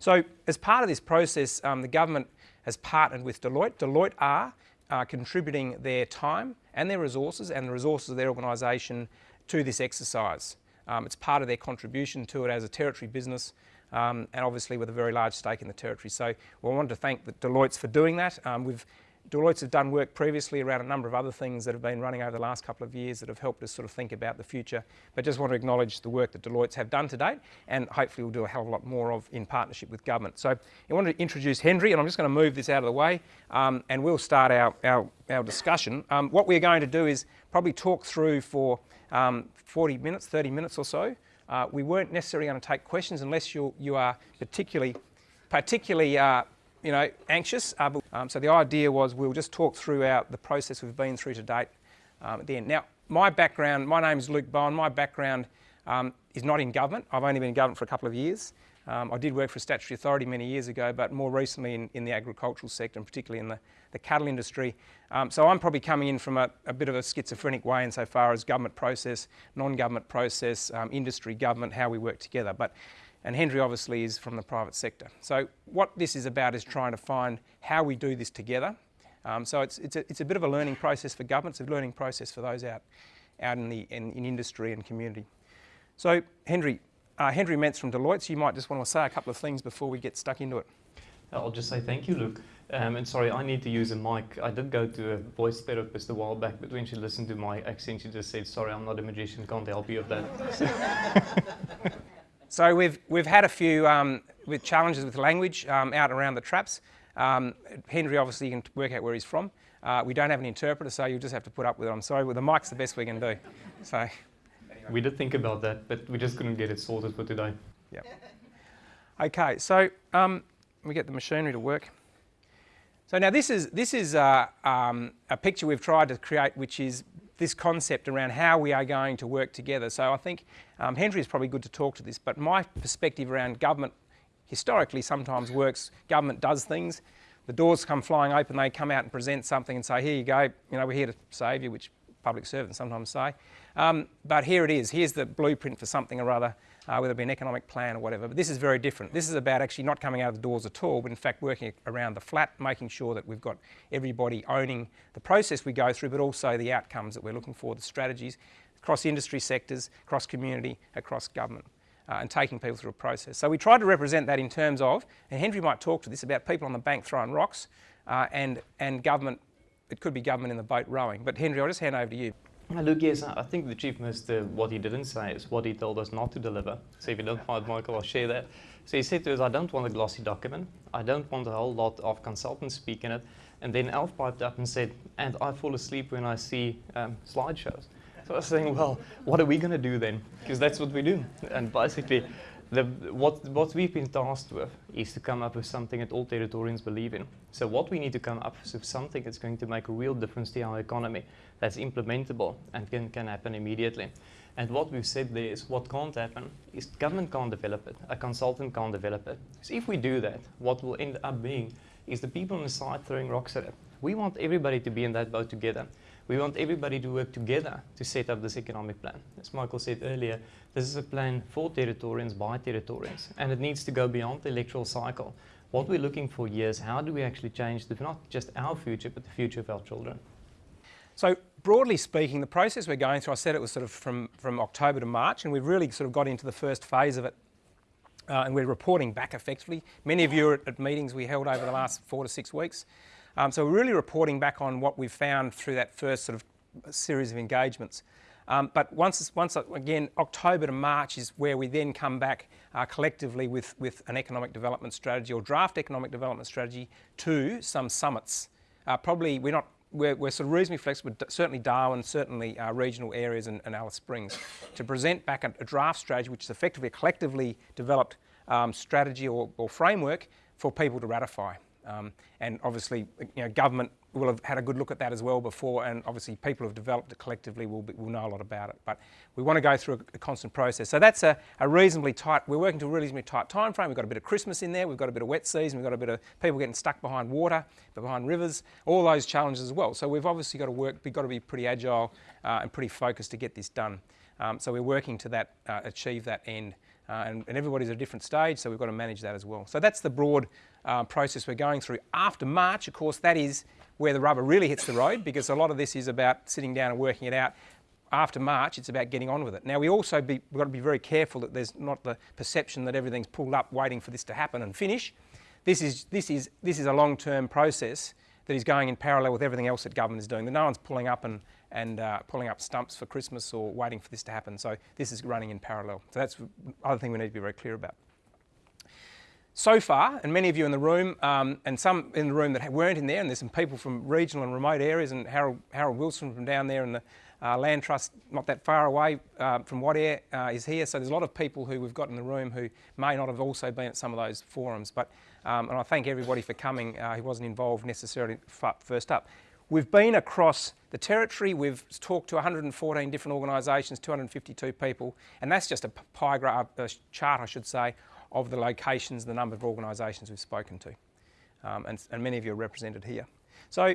So as part of this process, um, the government has partnered with Deloitte. Deloitte are uh, contributing their time and their resources and the resources of their organisation to this exercise. Um, it's part of their contribution to it as a territory business um, and obviously with a very large stake in the territory. So we wanted to thank the Deloitte's for doing that. Um, we've Deloitte's have done work previously around a number of other things that have been running over the last couple of years that have helped us sort of think about the future. But just want to acknowledge the work that Deloitte's have done to date and hopefully we'll do a hell of a lot more of in partnership with government. So I want to introduce Henry and I'm just going to move this out of the way um, and we'll start our, our, our discussion. Um, what we're going to do is probably talk through for um, 40 minutes, 30 minutes or so. Uh, we weren't necessarily going to take questions unless you, you are particularly, particularly uh, you know, anxious. Uh, um, so the idea was we'll just talk throughout the process we've been through to date um, at the end. Now, my background, my name is Luke Bowen. My background um, is not in government. I've only been in government for a couple of years. Um, I did work for a statutory authority many years ago, but more recently in, in the agricultural sector and particularly in the, the cattle industry. Um, so I'm probably coming in from a, a, bit of a schizophrenic way insofar as government process, non-government process, um, industry, government, how we work together. But and Henry obviously is from the private sector. So what this is about is trying to find how we do this together. Um, so it's, it's, a, it's a bit of a learning process for governments, a learning process for those out, out in, the, in, in industry and community. So Henry, uh, Henry Mentz from Deloitte, so you might just want to say a couple of things before we get stuck into it. I'll just say thank you, Luke. Um, and sorry, I need to use a mic. I did go to a voice therapist a while back, but when she listened to my accent, she just said, sorry, I'm not a magician, can't help you with that. So we've, we've had a few um, with challenges with language um, out around the traps. Um, Henry, obviously, you can work out where he's from. Uh, we don't have an interpreter, so you'll just have to put up with it. I'm sorry, well, the mic's the best we can do. So, We did think about that, but we just couldn't get it sorted for today. Yeah. Okay, so um, we get the machinery to work. So now this is, this is uh, um, a picture we've tried to create which is this concept around how we are going to work together. So I think um, Henry is probably good to talk to this, but my perspective around government historically sometimes works, government does things, the doors come flying open, they come out and present something and say, here you go, you know, we're here to save you, which public servants sometimes say. Um, but here it is, here's the blueprint for something or other uh, whether it be an economic plan or whatever. But this is very different. This is about actually not coming out of the doors at all, but in fact working around the flat, making sure that we've got everybody owning the process we go through, but also the outcomes that we're looking for, the strategies across industry sectors, across community, across government. Uh, and taking people through a process. So we tried to represent that in terms of, and Henry might talk to this, about people on the bank throwing rocks uh, and, and government, it could be government in the boat rowing. But Henry, I'll just hand over to you. Look, yes, I think the Chief Minister, what he didn't say is what he told us not to deliver. So if you don't mind, Michael, I'll share that. So he said to us, I don't want a glossy document. I don't want a whole lot of consultants speaking it. And then Alf piped up and said, and I fall asleep when I see um, slideshows. So I was saying, well, what are we going to do then? Because that's what we do. And basically, the, what, what we've been tasked with is to come up with something that all Territorians believe in. So what we need to come up with is something that's going to make a real difference to our economy, that's implementable and can, can happen immediately. And what we've said there is what can't happen is government can't develop it, a consultant can't develop it. So if we do that, what will end up being is the people on the side throwing rocks at it. We want everybody to be in that boat together. We want everybody to work together to set up this economic plan. As Michael said earlier, this is a plan for Territorians by Territorians, and it needs to go beyond the electoral cycle. What we're looking for here is how do we actually change the, not just our future, but the future of our children. So broadly speaking, the process we're going through, I said it was sort of from, from October to March, and we've really sort of got into the first phase of it uh, and we're reporting back effectively. Many of you are at, at, meetings we held over the last four to six weeks. Um, so we're really reporting back on what we've found through that first sort of series of engagements. Um, but once, once again, October to March is where we then come back uh, collectively with, with an economic development strategy or draft economic development strategy to some summits. Uh, probably we're not we're, we're, sort of reasonably flexible, certainly Darwin, certainly uh, regional areas and, and, Alice Springs, to present back a, a, draft strategy which is effectively a collectively developed um, strategy or, or, framework for people to ratify. Um, and obviously, you know, government will have had a good look at that as well before, and obviously people who have developed it collectively will, be, will know a lot about it. But we want to go through a, a constant process. So that's a, a, reasonably tight, we're working to a reasonably tight time frame. We've got a bit of Christmas in there, we've got a bit of wet season, we've got a bit of people getting stuck behind water, behind rivers, all those challenges as well. So we've obviously got to work, we've got to be pretty agile uh, and pretty focused to get this done. Um, so we're working to that, uh, achieve that end uh, and, and, everybody's at a different stage, so we've got to manage that as well. So that's the broad uh, process we're going through. After March, of course, that is where the rubber really hits the road because a lot of this is about sitting down and working it out. After March, it's about getting on with it. Now, we also be, we've got to be very careful that there's not the perception that everything's pulled up waiting for this to happen and finish. This is, this is, this is a long-term process that is going in parallel with everything else that government is doing. No one's pulling up and, and uh, pulling up stumps for Christmas or waiting for this to happen. So this is running in parallel. So that's other thing we need to be very clear about. So far, and many of you in the room, um, and some in the room that weren't in there, and there's some people from regional and remote areas, and Harold, Harold Wilson from down there in the uh, Land Trust, not that far away uh, from Wadeye, uh, is here. So there's a lot of people who we've got in the room who may not have also been at some of those forums. But um, and I thank everybody for coming uh, who wasn't involved necessarily first up. We've been across the territory, we've talked to 114 different organisations, 252 people, and that's just a pie graph, a chart, I should say, of the locations, the number of organisations we've spoken to. Um, and, and, many of you are represented here. So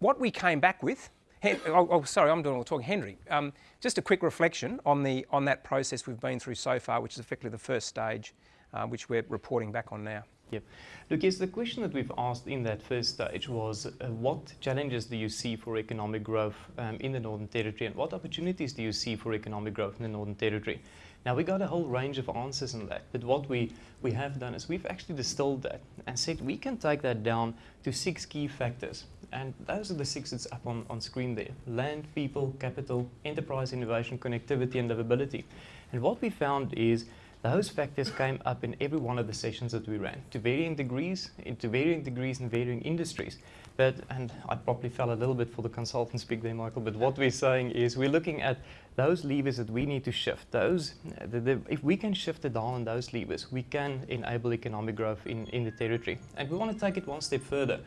what we came back with, oh, oh, sorry, I'm doing all the talking. Henry, um, just a quick reflection on, the, on that process we've been through so far, which is effectively the first stage, uh, which we're reporting back on now. Yep. Look, yes, the question that we've asked in that first stage was uh, what challenges do you see for economic growth um, in the Northern Territory and what opportunities do you see for economic growth in the Northern Territory? Now, we got a whole range of answers on that, but what we, we have done is we've actually distilled that and said we can take that down to six key factors. And those are the six that's up on, on screen there. Land, people, capital, enterprise, innovation, connectivity, and livability. And what we found is those factors came up in every one of the sessions that we ran, to varying degrees, eh, to varying degrees in varying industries. But, and I probably fell a little bit for the consultant speak there, Michael, but what we're saying is we're looking at those levers that we need to shift. Those, the, the, if we can shift the dial on those levers, we can enable economic growth in, in the territory. And we want to take it one step further.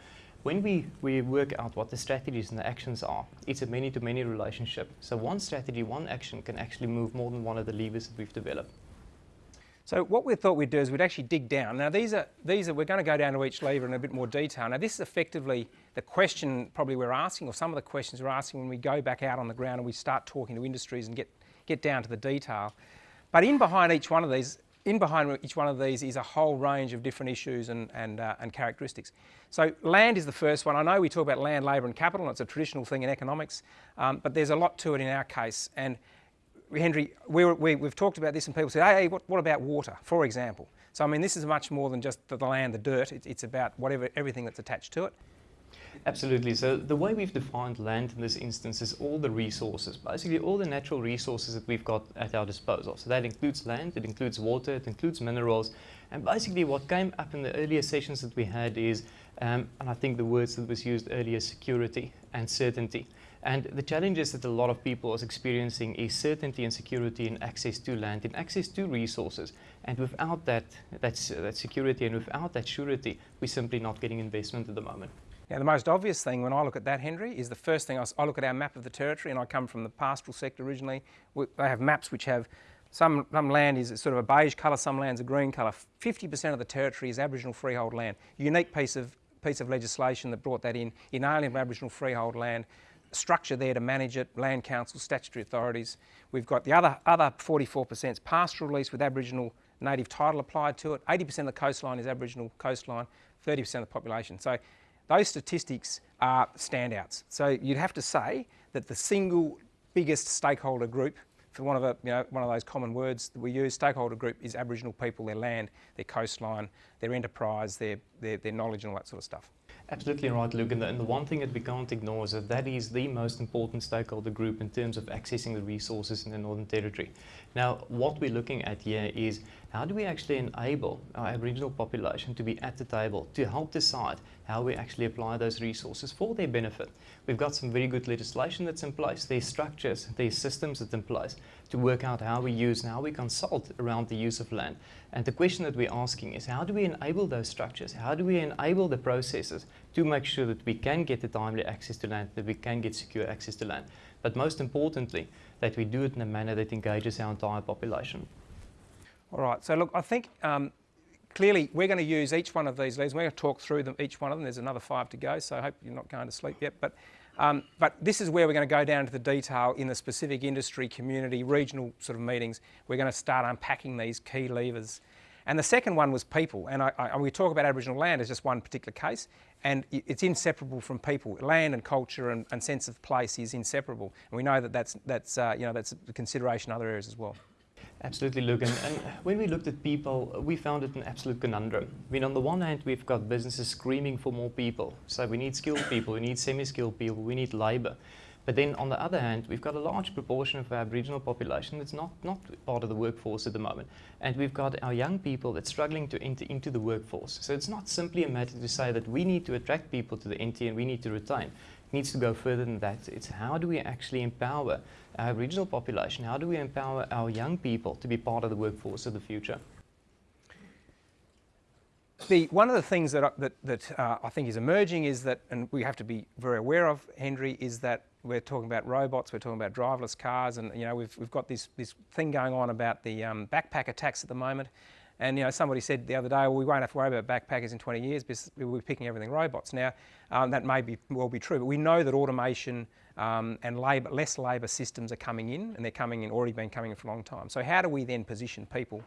When we, we work out what the strategies and the actions are, it's a many-to-many -many relationship. So one strategy, one action can actually move more than one of the levers that we've developed. So what we thought we'd do is we'd actually dig down. Now these are, these are, we're going to go down to each lever in a bit more detail. Now this is effectively the question probably we're asking, or some of the questions we're asking when we go back out on the ground and we start talking to industries and get, get down to the detail. But in behind each one of these, in behind each one of these is a whole range of different issues and, and, uh, and characteristics. So land is the first one. I know we talk about land, labour and capital, and it's a traditional thing in economics, um, but there's a lot to it in our case. And Henry, we, we, we've talked about this and people say, hey, what, what, about water, for example? So, I mean, this is much more than just the, land, the dirt. It, it's about whatever, everything that's attached to it. Absolutely. So the way we've defined land in this instance is all the resources, basically all the natural resources that we've got at our disposal. So that includes land, it includes water, it includes minerals. And basically what came up in the earlier sessions that we had is, um, and I think the words that was used earlier, security and certainty. And the challenges that a lot of people are experiencing is certainty and security in access to land, in access to resources. And without that, that security and without that surety, we're simply not getting investment at the moment. Now, the most obvious thing when I look at that, Henry, is the first thing I, I look at our map of the territory, and I come from the pastoral sector originally. We, they have maps which have some, some land is sort of a beige colour, some land's a green colour. 50% of the territory is Aboriginal freehold land. Unique piece of piece of legislation that brought that in, inalienable Aboriginal freehold land structure there to manage it, land council, statutory authorities. We've got the other, other 44% pastoral lease with Aboriginal native title applied to it. 80% of the coastline is Aboriginal coastline, 30% of the population. So those statistics are standouts. So you'd have to say that the single biggest stakeholder group for one of, the, you know, one of those common words that we use, stakeholder group is Aboriginal people, their land, their coastline, their enterprise, their, their, their knowledge and all that sort of stuff. Absolutely right, Luke. And the, and the, one thing that we can't ignore is that that is the most important stakeholder group in terms of accessing the resources in the Northern Territory. Now, what we're looking at here is how do we actually enable our Aboriginal population to be at the table to help decide how we actually apply those resources for their benefit. We've got some very good legislation that's in place. There's structures, there's systems that's in place to work out how we use and how we consult around the use of land. And the question that we're asking is how do we enable those structures? How do we enable the processes to make sure that we can get the timely access to land, that we can get secure access to land, but most importantly, that we do it in a manner that engages our entire population. All right, so look, I think um, clearly we're going to use each one of these leads. We're going to talk through them, each one of them. There's another five to go, so I hope you're not going to sleep yet. But Um, but this is where we're going to go down to the detail in the specific industry, community, regional sort of meetings. We're going to start unpacking these key levers. And the second one was people. And I, I, we talk about Aboriginal land as just one particular case, and it's inseparable from people. Land and culture and, and sense of place is inseparable. And we know that that's, that's, uh, you know, that's a consideration in other areas as well. Absolutely, Luke. And, when we looked at people, we found it an absolute conundrum. I mean, on the one hand, we've got businesses screaming for more people. So we need skilled people, we need semi-skilled people, we need labour. But then on the other hand, we've got a large proportion of our Aboriginal population that's not, not part of the workforce at the moment. And we've got our young people that's struggling to enter into the workforce. So it's not simply a matter to say that we need to attract people to the NT and we need to retain. Needs to go further than that. It's how do we actually empower our regional population? How do we empower our young people to be part of the workforce of the future? The, one of the things that, that, that uh, I think is emerging is that, and we have to be very aware of, Henry, is that we're talking about robots, we're talking about driverless cars, and you know we've, we've got this, this thing going on about the um, backpacker tax at the moment. And you know somebody said the other day, well, we won't have to worry about backpackers in 20 years because we'll be picking everything robots. Now um, that may be well be true, but we know that automation um, and labour, less labour systems are coming in, and they're coming in already been coming in for a long time. So how do we then position people?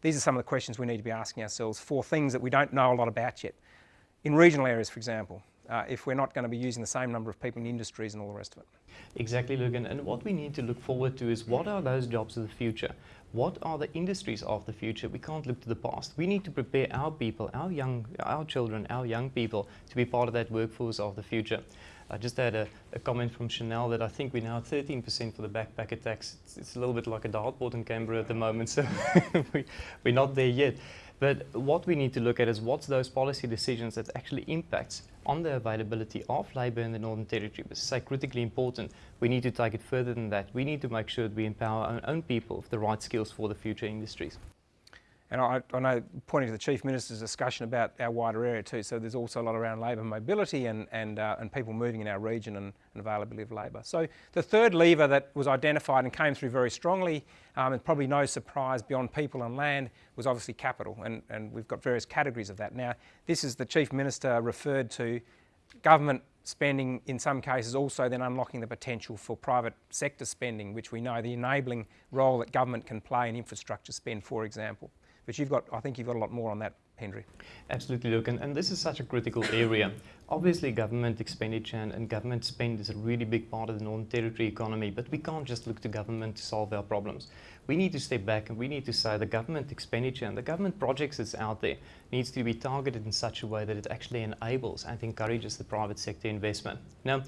These are some of the questions we need to be asking ourselves for things that we don't know a lot about yet. In regional areas, for example, uh, if we're not going to be using the same number of people in industries and all the rest of it. Exactly, Logan. And what we need to look forward to is what are those jobs of the future? What are the industries of the future? We can't look to the past. We need to prepare our people, our young, our children, our young people to be part of that workforce of the future. I just had a, a, comment from Chanel that I think we're now 13% for the backpacker tax. It's, it's, a little bit like a dartboard in Canberra at the moment, so we, we're not there yet. But what we need to look at is what's those policy decisions that actually impacts on the availability of labour in the Northern Territory. But say critically important, we need to take it further than that. We need to make sure that we empower our own people with the right skills for the future industries. And I, I, know, pointing to the Chief Minister's discussion about our wider area too, so there's also a lot around labour mobility and, and, uh, and people moving in our region and, and availability of labour. So the third lever that was identified and came through very strongly, um, and probably no surprise beyond people and land, was obviously capital, and, and we've got various categories of that. Now, this is the Chief Minister referred to government spending in some cases also then unlocking the potential for private sector spending, which we know the enabling role that government can play in infrastructure spend, for example. But you've got, I think you've got a lot more on that, Henry. Absolutely, Luke, and, and this is such a critical area. Obviously, government expenditure and, and, government spend is a really big part of the Northern Territory economy, but we can't just look to government to solve our problems. We need to step back and we need to say the government expenditure and the government projects that's out there needs to be targeted in such a way that it actually enables and encourages the private sector investment. Now,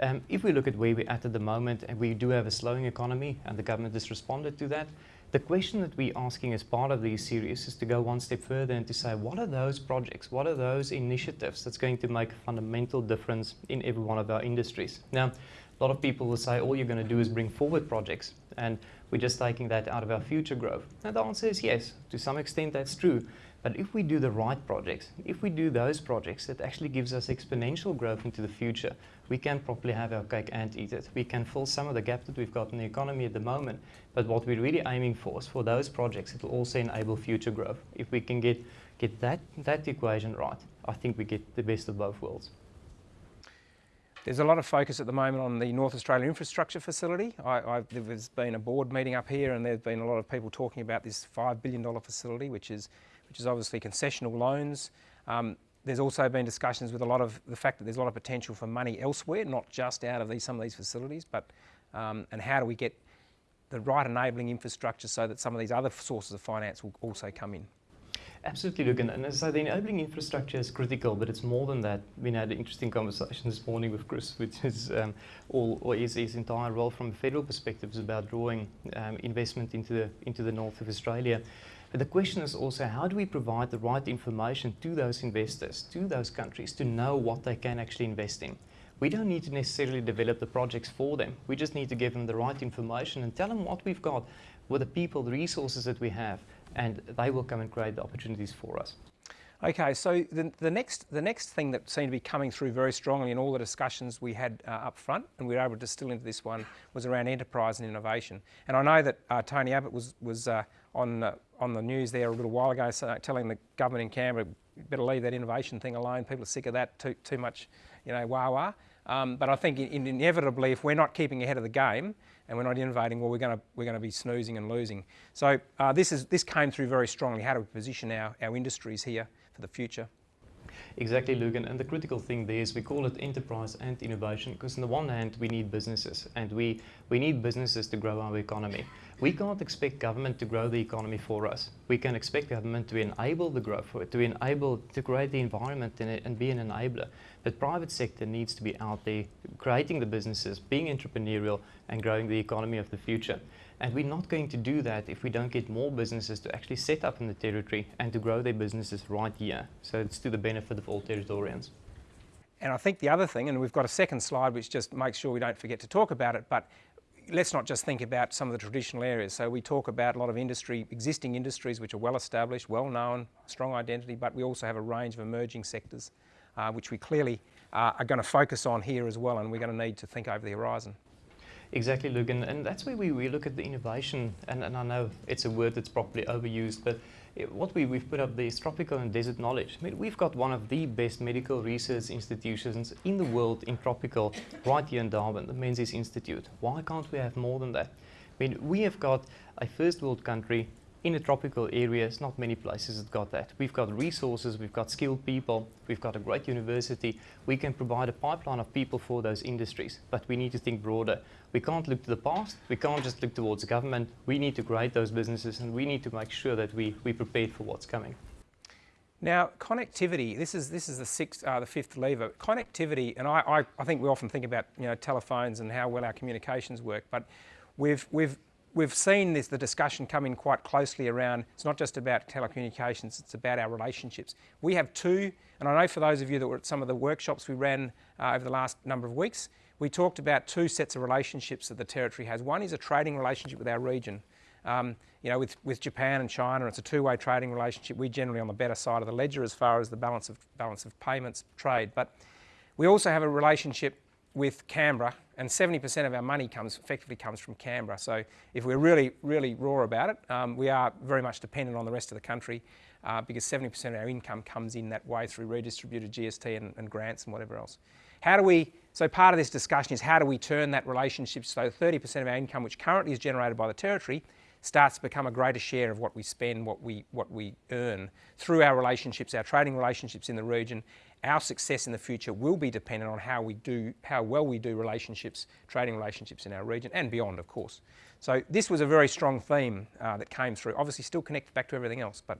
um, if we look at where we're at at the moment, and we do have a slowing economy, and the government has responded to that, the question that we're asking as part of these series is to go one step further and to say, what are those projects, what are those initiatives that's going to make a fundamental difference in every one of our industries? Now, a lot of people will say, all you're going to do is bring forward projects, and we're just taking that out of our future growth. And the answer is yes, to some extent that's true. But if we do the right projects, if we do those projects that actually gives us exponential growth into the future, we can properly have our cake and eat it. We can fill some of the gap that we've got in the economy at the moment. But what we're really aiming for is for those projects, it will also enable future growth. If we can get, get that, that equation right, I think we get the best of both worlds. There's a lot of focus at the moment on the North Australia Infrastructure Facility. I, there's been a board meeting up here and there's been a lot of people talking about this $5 billion facility, which is which is obviously concessional loans. Um, there's also been discussions with a lot of the fact that there's a lot of potential for money elsewhere, not just out of these, some of these facilities, but um, and how do we get the right enabling infrastructure so that some of these other sources of finance will also come in. Absolutely, Luke. And, and so the enabling infrastructure is critical, but it's more than that. We had an interesting conversation this morning with Chris, which is um, all, or is his entire role from a federal perspective is about drawing um, investment into the into the north of Australia. But the question is also how do we provide the right information to those investors, to those countries, to know what they can actually invest in. We don't need to necessarily develop the projects for them. We just need to give them the right information and tell them what we've got, with the people, the resources that we have, and they will come and create the opportunities for us. Okay, so the, the, next, the next thing that seemed to be coming through very strongly in all the discussions we had uh, up front, and we were able to distill into this one, was around enterprise and innovation. And I know that uh, Tony Abbott was, was uh, on, uh, on the news there a little while ago so, telling the government in Canberra, better leave that innovation thing alone, people are sick of that, too, too much, you know, wah-wah. Um, but I think in, inevitably, if we're not keeping ahead of the game and we're not innovating, well, we're going to we're going to be snoozing and losing. So uh, this is this came through very strongly. How do we position our, our industries here for the future? Exactly, Lugan. And the critical thing there is we call it enterprise and innovation because on the one hand, we need businesses and we, we need businesses to grow our economy. We can't expect government to grow the economy for us. We can expect government to enable the growth, to enable, to create the environment and, and be an enabler. But private sector needs to be out there creating the businesses, being entrepreneurial and growing the economy of the future. And we're not going to do that if we don't get more businesses to actually set up in the territory and to grow their businesses right here. So it's to the benefit of all Territorians. And I think the other thing, and we've got a second slide which just makes sure we don't forget to talk about it, but let's not just think about some of the traditional areas. So we talk about a lot of industry, existing industries which are well established, well known, strong identity, but we also have a range of emerging sectors uh, which we clearly uh, are going to focus on here as well and we're going to need to think over the horizon. Exactly, Luke, and, and that's where we, we look at the innovation, and, and I know it's a word that's probably overused, but it, what we, we've put up there is tropical and desert knowledge. I mean, we've got one of the best medical research institutions in the world in tropical right here in Darwin, the Menzies Institute. Why can't we have more than that? I mean, we have got a first world country in the tropical areas, not many places have got that. We've got resources, we've got skilled people, we've got a great university. We can provide a pipeline of people for those industries, but we need to think broader. We can't look to the past, we can't just look towards government. We need to create those businesses and we need to make sure that we, we prepared for what's coming. Now, connectivity, this is, this is the, sixth, uh, the fifth lever. Connectivity, and I, I, I think we often think about you know, telephones and how well our communications work, but we've, we've we've seen this, the discussion come in quite closely around, it's not just about telecommunications, it's about our relationships. We have two, and I know for those of you that were at some of the workshops we ran uh, over the last number of weeks, we talked about two sets of relationships that the Territory has. One is a trading relationship with our region. Um, you know, with, with Japan and China, it's a two-way trading relationship. We're generally on the better side of the ledger as far as the balance of, balance of payments trade. But we also have a relationship with Canberra, and 70% of our money comes effectively comes from Canberra. So if we're really, really raw about it, um, we are very much dependent on the rest of the country uh, because 70% of our income comes in that way through redistributed GST and, and, grants and whatever else. How do we, so part of this discussion is how do we turn that relationship so 30% of our income, which currently is generated by the Territory, starts to become a greater share of what we spend, what we, what we earn through our relationships, our trading relationships in the region our success in the future will be dependent on how we do, how well we do relationships, trading relationships in our region and beyond, of course. So this was a very strong theme uh, that came through. Obviously, still connected back to everything else, but.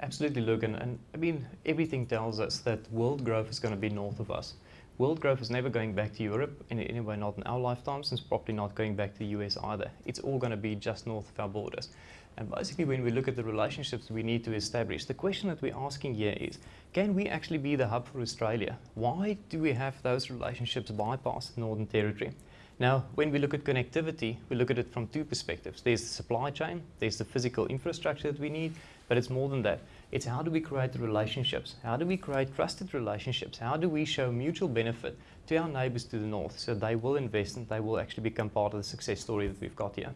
Absolutely, Logan. And I mean, everything tells us that world growth is going to be north of us. World growth is never going back to Europe, in any way not in our lifetimes, and probably not going back to the US either. It's all going to be just north of our borders. And basically, when we look at the relationships we need to establish, the question that we're asking here is, can we actually be the hub for Australia? Why do we have those relationships bypass the Northern Territory? Now, when we look at connectivity, we look at it from two perspectives. There's the supply chain, there's the physical infrastructure that we need, but it's more than that. It's how do we create the relationships? How do we create trusted relationships? How do we show mutual benefit to our neighbors to the north so they will invest and they will actually become part of the success story that we've got here?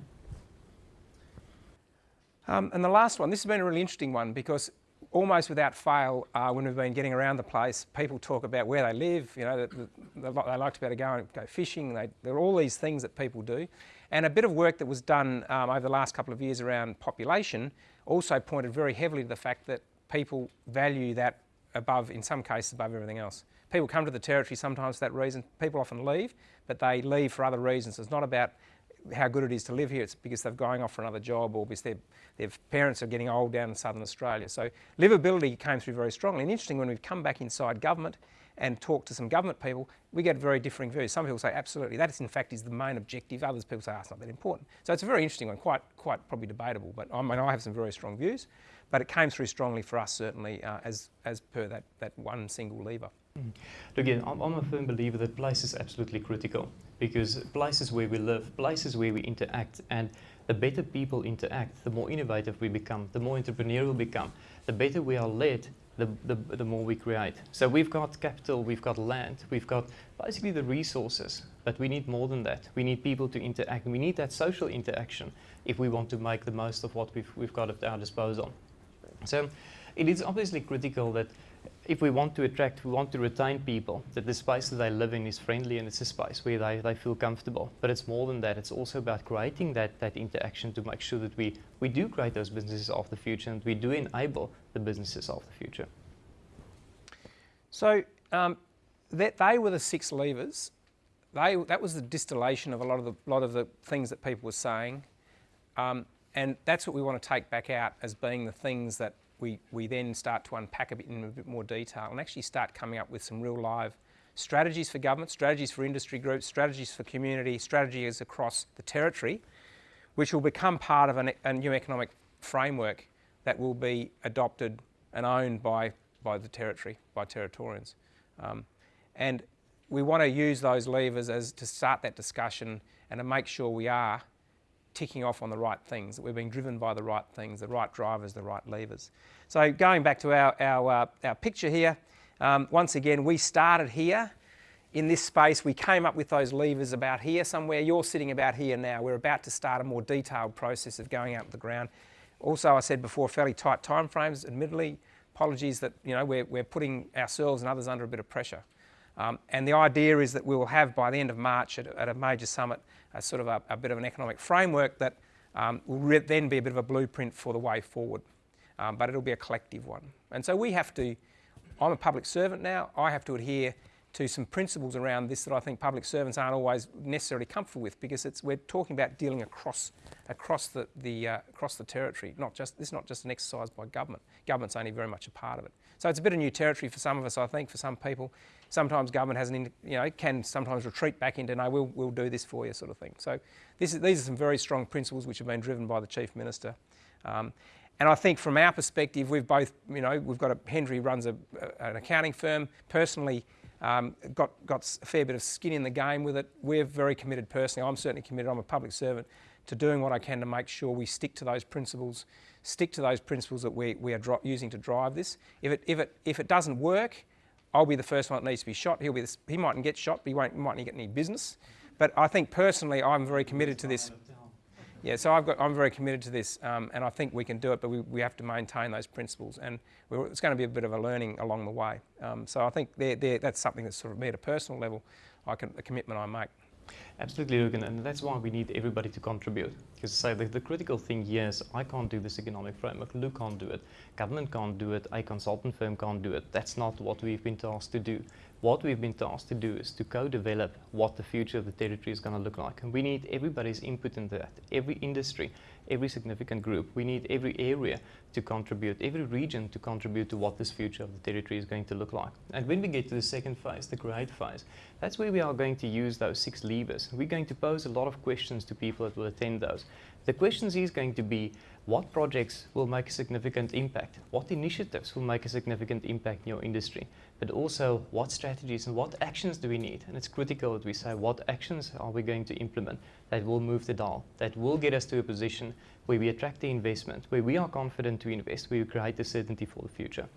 Um, and the last one, this has been a really interesting one because almost without fail, uh, when we've been getting around the place, people talk about where they live, you know, they, they like to be able to go and go fishing, they, there are all these things that people do. And a bit of work that was done um, over the last couple of years around population also pointed very heavily to the fact that people value that above, in some cases, above everything else. People come to the territory sometimes for that reason. People often leave, but they leave for other reasons. It's not about how good it is to live here. It's because they're going off for another job or because their, parents are getting old down in southern Australia. So livability came through very strongly. And interesting, when we've come back inside government and talked to some government people, we get very differing views. Some people say, absolutely, that is in fact is the main objective. Others people say, oh, it's not that important. So it's a very interesting one, quite, quite probably debatable. But I mean, I have some very strong views. But it came through strongly for us, certainly, uh, as, as per that, that one single lever. Mm. Again, I'm, I'm a firm believer that place is absolutely critical because places where we live, places where we interact, and the better people interact, the more innovative we become, the more entrepreneurial we become, the better we are led, the, the, the more we create. So we've got capital, we've got land, we've got basically the resources, but we need more than that. We need people to interact, we need that social interaction if we want to make the most of what we've, we've got at our disposal. So it is obviously critical that if we want to attract, we want to retain people, that the space that they live in is friendly and it's a space where they, they feel comfortable. But it's more than that. It's also about creating that, that interaction to make sure that we, we do create those businesses of the future and we do enable the businesses of the future. So um, that they were the six levers. They, that was the distillation of a lot of the, lot of the things that people were saying. Um, and that's what we want to take back out as being the things that we, we then start to unpack a bit in a bit more detail and actually start coming up with some real live strategies for government, strategies for industry groups, strategies for community, strategies across the territory, which will become part of an, a new economic framework that will be adopted and owned by, by the territory, by Territorians. Um, and we want to use those levers as to start that discussion and to make sure we are ticking off on the right things, that we're being driven by the right things, the right drivers, the right levers. So going back to our, our, uh, our picture here, um, once again, we started here in this space. We came up with those levers about here somewhere. You're sitting about here now. We're about to start a more detailed process of going out to the ground. Also, I said before, fairly tight timeframes, admittedly. Apologies that, you know, we're, we're putting ourselves and others under a bit of pressure. Um, and the idea is that we will have by the end of March at, at a major summit a sort of a, a, bit of an economic framework that um, will then be a bit of a blueprint for the way forward. Um, but it'll be a collective one. And so we have to, I'm a public servant now, I have to adhere to some principles around this that I think public servants aren't always necessarily comfortable with because it's, we're talking about dealing across, across, the, the, uh, across the territory. Not just, this is not just an exercise by government. Government's only very much a part of it. So it's a bit of new territory for some of us, I think, for some people sometimes government has an, you know, can sometimes retreat back into, no, we'll, we'll do this for you sort of thing. So this is, these are some very strong principles which have been driven by the Chief Minister. Um, and I think from our perspective, we've both, you know, we've got a, Henry runs a, an accounting firm, personally um, got, got a fair bit of skin in the game with it. We're very committed personally, I'm certainly committed, I'm a public servant, to doing what I can to make sure we stick to those principles, stick to those principles that we, we are using to drive this. If it, if, it, if it doesn't work, I'll be the first one that needs to be shot. He'll be the, he mightn't get shot, but he won't, mightn't get any business. But I think personally, I'm very committed to this. Yeah, so I've got, I'm very committed to this, um, and I think we can do it, but we, we have to maintain those principles, and it's going to be a bit of a learning along the way. Um, so I think they're, they're, that's something that's sort of me at a personal level, I can, a commitment I make. Absolutely, Luke, and that's why we need everybody to contribute. Because say the, the critical thing is I can't do this economic framework, Luke can't do it, government can't do it, a consultant firm can't do it. That's not what we've been tasked to do. What we've been tasked to do is to co-develop what the future of the territory is going to look like. And we need everybody's input in that, every industry, every significant group. We need every area to contribute, every region to contribute to what this future of the territory is going to look like. And when we get to the second phase, the create phase, that's where we are going to use those six levers. We're going to pose a lot of questions to people that will attend those. The questions is going to be, what projects will make a significant impact? What initiatives will make a significant impact in your industry? But also, what strategies and what actions do we need? And it's critical that we say, what actions are we going to implement that will move the dial, that will get us to a position where we attract the investment, where we are confident to invest, where we create the certainty for the future.